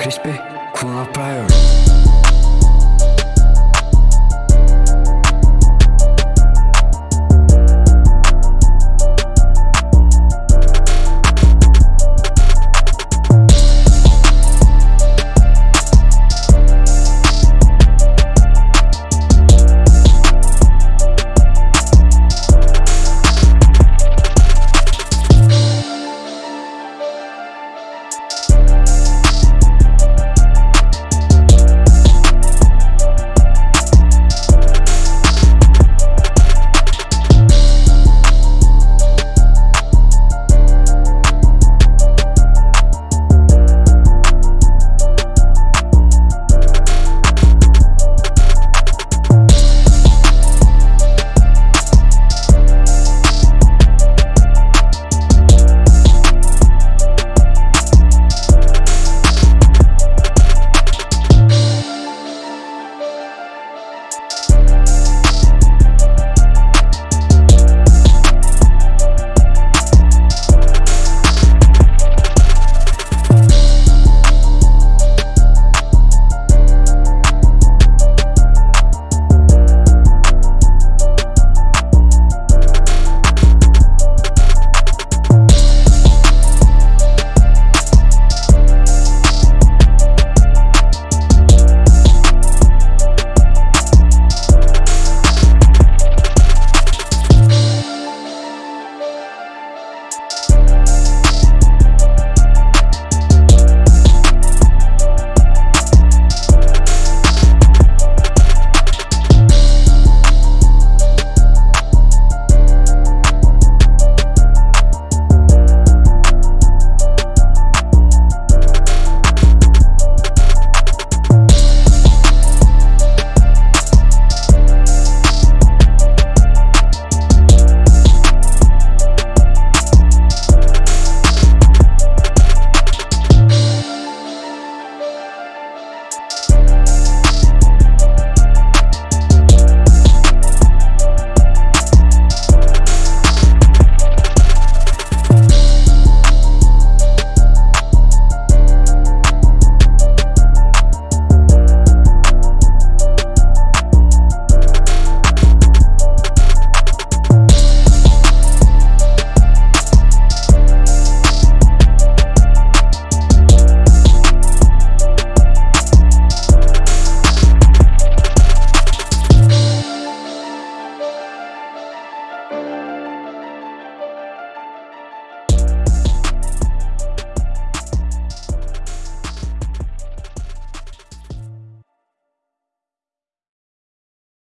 crispé, cool priority